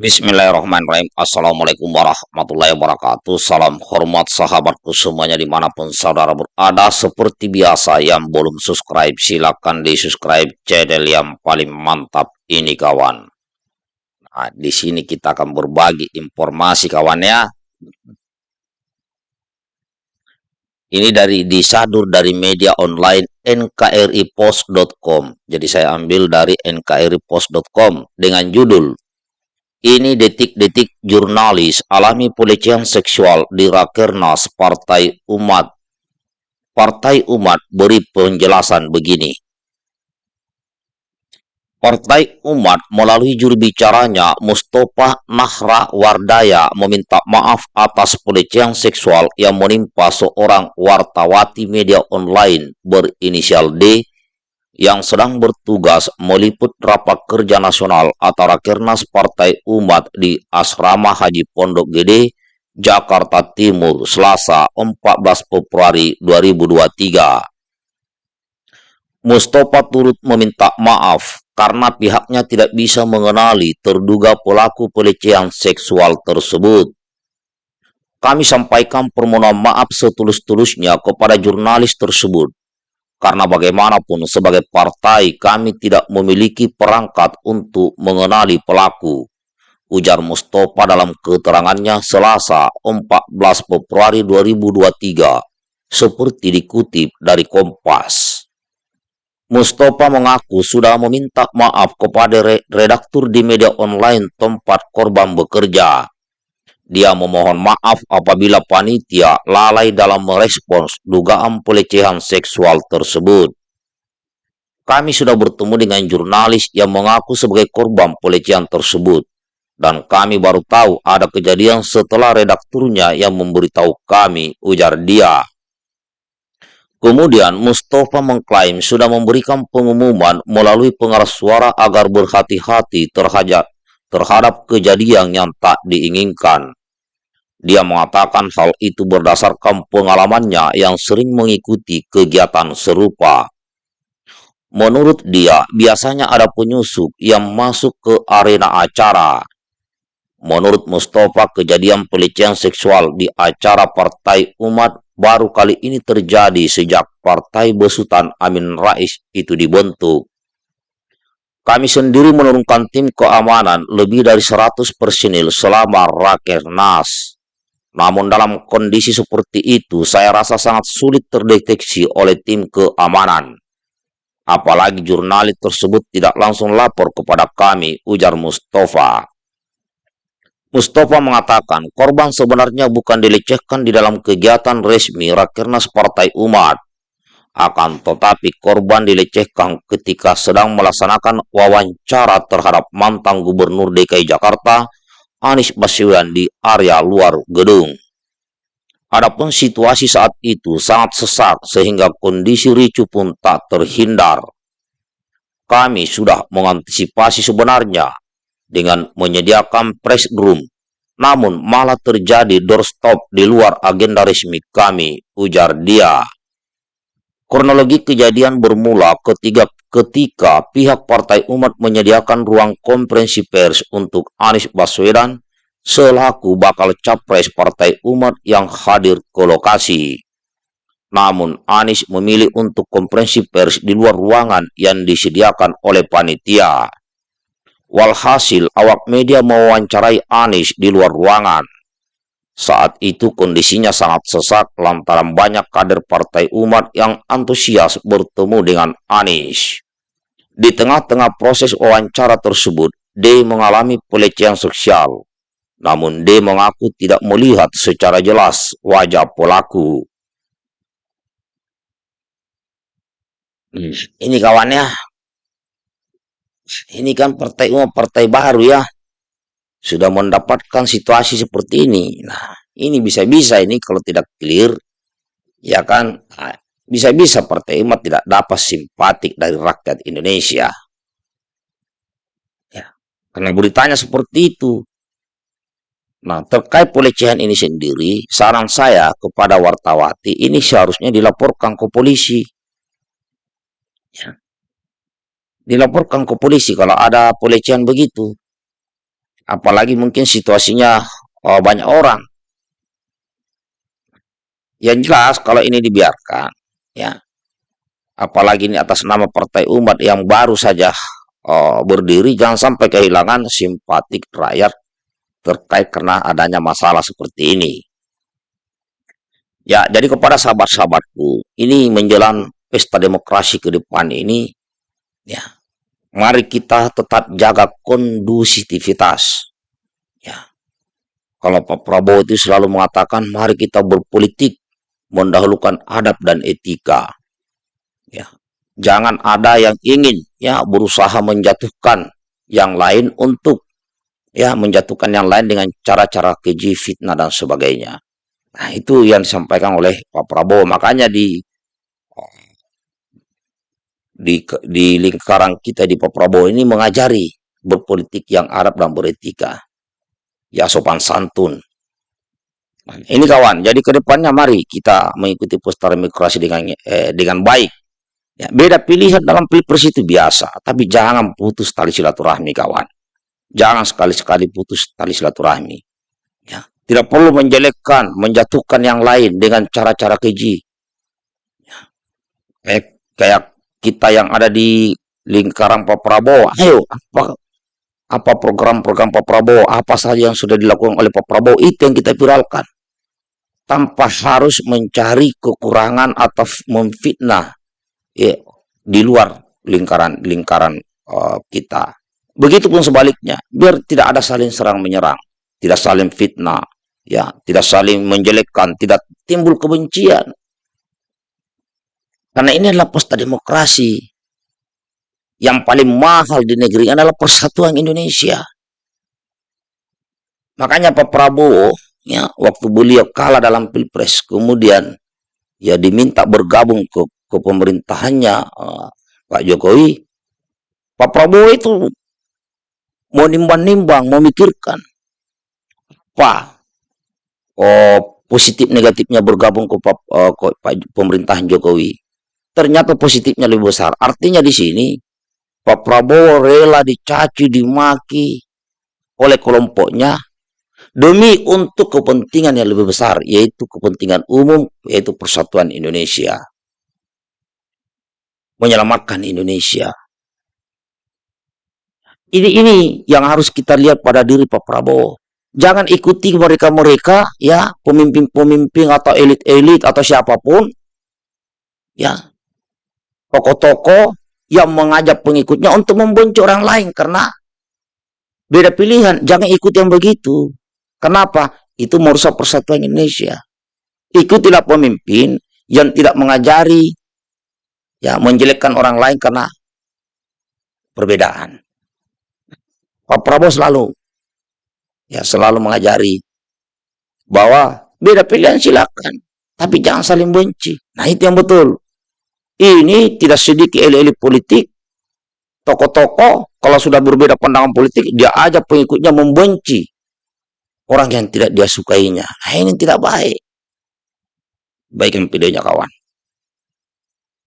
Bismillahirrahmanirrahim. Assalamualaikum warahmatullahi wabarakatuh. Salam hormat sahabatku semuanya di mana pun saudara berada Seperti biasa. Yang belum subscribe silahkan di subscribe channel yang paling mantap ini kawan. Nah di sini kita akan berbagi informasi kawan ya. Ini dari disadur dari media online nkripos.com Jadi saya ambil dari nkripos.com dengan judul ini detik-detik jurnalis alami pelecehan seksual di Rakernas Partai Umat. Partai Umat beri penjelasan begini. Partai Umat melalui juru bicaranya Mustafa Nahra Wardaya meminta maaf atas pelecehan seksual yang menimpa seorang wartawati media online berinisial D yang sedang bertugas meliput rapat kerja nasional atau Rakernas Partai Umat di Asrama Haji Pondok Gede, Jakarta Timur, Selasa 14 Februari 2023. Mustafa turut meminta maaf karena pihaknya tidak bisa mengenali terduga pelaku pelecehan seksual tersebut. Kami sampaikan permohonan maaf setulus-tulusnya kepada jurnalis tersebut karena bagaimanapun sebagai partai kami tidak memiliki perangkat untuk mengenali pelaku. Ujar Mustafa dalam keterangannya Selasa 14 Februari 2023 seperti dikutip dari Kompas. Mustafa mengaku sudah meminta maaf kepada redaktur di media online tempat korban bekerja dia memohon maaf apabila panitia lalai dalam merespons dugaan pelecehan seksual tersebut. Kami sudah bertemu dengan jurnalis yang mengaku sebagai korban pelecehan tersebut. Dan kami baru tahu ada kejadian setelah redakturnya yang memberitahu kami, ujar dia. Kemudian Mustafa mengklaim sudah memberikan pengumuman melalui pengeras suara agar berhati-hati terhadap kejadian yang tak diinginkan. Dia mengatakan hal itu berdasarkan pengalamannya yang sering mengikuti kegiatan serupa. Menurut dia, biasanya ada penyusup yang masuk ke arena acara. Menurut Mustafa, kejadian pelecehan seksual di acara Partai Umat baru kali ini terjadi sejak Partai Besutan Amin Rais itu dibentuk. Kami sendiri menurunkan tim keamanan lebih dari 100 personil selama Rakernas. Namun dalam kondisi seperti itu, saya rasa sangat sulit terdeteksi oleh tim keamanan. Apalagi jurnalis tersebut tidak langsung lapor kepada kami, ujar Mustafa. Mustafa mengatakan korban sebenarnya bukan dilecehkan di dalam kegiatan resmi Rakernas Partai Umat. Akan tetapi korban dilecehkan ketika sedang melaksanakan wawancara terhadap mantan gubernur DKI Jakarta, Anies Baswedan di area luar gedung. Adapun situasi saat itu sangat sesak sehingga kondisi ricu pun tak terhindar. Kami sudah mengantisipasi sebenarnya dengan menyediakan press room, namun malah terjadi doorstop di luar agenda resmi kami, ujar dia. Kronologi kejadian bermula ketiga ketika pihak Partai Umat menyediakan ruang konferensi pers untuk Anies Baswedan selaku bakal capres Partai Umat yang hadir ke lokasi. Namun Anies memilih untuk konferensi pers di luar ruangan yang disediakan oleh panitia. Walhasil awak media mewawancarai Anies di luar ruangan. Saat itu kondisinya sangat sesak lantaran banyak kader Partai Umat yang antusias bertemu dengan Anies. Di tengah-tengah proses wawancara tersebut, D mengalami pelecehan sosial. Namun D mengaku tidak melihat secara jelas wajah pelaku. Hmm, ini kawannya. Ini kan partai umat partai baru ya sudah mendapatkan situasi seperti ini. Nah, ini bisa-bisa ini kalau tidak clear, ya kan, ah, bisa-bisa Partai Umat tidak dapat simpatik dari rakyat Indonesia. Ya, karena beritanya seperti itu. Nah, terkait pelecehan ini sendiri, saran saya kepada wartawati ini seharusnya dilaporkan ke polisi. Ya. Dilaporkan ke polisi kalau ada pelecehan begitu. Apalagi mungkin situasinya oh, banyak orang. Yang jelas kalau ini dibiarkan, ya, apalagi ini atas nama Partai Umat yang baru saja oh, berdiri, jangan sampai kehilangan simpatik rakyat terkait karena adanya masalah seperti ini. Ya, jadi kepada sahabat-sahabatku, ini menjelang pesta demokrasi ke depan ini, ya, mari kita tetap jaga kondusivitas. Ya, kalau Pak Prabowo itu selalu mengatakan, mari kita berpolitik mendahulukan adab dan etika. Ya, jangan ada yang ingin ya berusaha menjatuhkan yang lain untuk ya menjatuhkan yang lain dengan cara-cara keji, fitnah dan sebagainya. Nah, itu yang disampaikan oleh Pak Prabowo. Makanya di di di lingkaran kita di Pak Prabowo ini mengajari berpolitik yang Arab dan beretika. Ya sopan santun. Ini kawan, jadi ke depannya mari kita mengikuti pesta demokrasi dengan eh, dengan baik. Ya, beda pilihan dalam pilpres itu biasa, tapi jangan putus tali silaturahmi kawan. Jangan sekali-sekali putus tali silaturahmi. Ya, tidak perlu menjelekkan, menjatuhkan yang lain dengan cara-cara keji. Ya. Kayak, kayak kita yang ada di lingkaran Pak Prabowo, ayo apa apa program-program Pak Prabowo, apa saja yang sudah dilakukan oleh Pak Prabowo, itu yang kita viralkan. Tanpa harus mencari kekurangan atau memfitnah ya, di luar lingkaran lingkaran uh, kita. Begitupun sebaliknya, biar tidak ada saling serang menyerang, tidak saling fitnah, ya tidak saling menjelekkan, tidak timbul kebencian. Karena ini adalah pesta demokrasi. Yang paling mahal di negeri adalah persatuan Indonesia. Makanya Pak Prabowo, ya, waktu beliau kalah dalam pilpres, kemudian ya diminta bergabung ke, ke pemerintahannya uh, Pak Jokowi. Pak Prabowo itu mau nimbang-nimbang, memikirkan apa oh, positif negatifnya bergabung ke, uh, ke pemerintahan Jokowi. Ternyata positifnya lebih besar. Artinya di sini Pak Prabowo rela dicaci, dimaki oleh kelompoknya demi untuk kepentingan yang lebih besar, yaitu kepentingan umum, yaitu persatuan Indonesia. Menyelamatkan Indonesia. Ini ini yang harus kita lihat pada diri Pak Prabowo. Jangan ikuti mereka-mereka ya, pemimpin-pemimpin atau elit-elit atau siapa pun ya. Tokoh-tokoh yang mengajak pengikutnya untuk membenci orang lain karena beda pilihan, jangan ikut yang begitu. Kenapa? Itu merusak persatuan Indonesia. Ikutilah pemimpin yang tidak mengajari ya menjelekkan orang lain karena perbedaan. Pak Prabowo selalu ya selalu mengajari bahwa beda pilihan silakan, tapi jangan saling benci. Nah itu yang betul. Ini tidak sedikit elit-elit politik, tokoh-tokoh kalau sudah berbeda pandangan politik, dia aja pengikutnya membenci orang yang tidak dia sukainya. Nah ini tidak baik. Baik yang videonya kawan.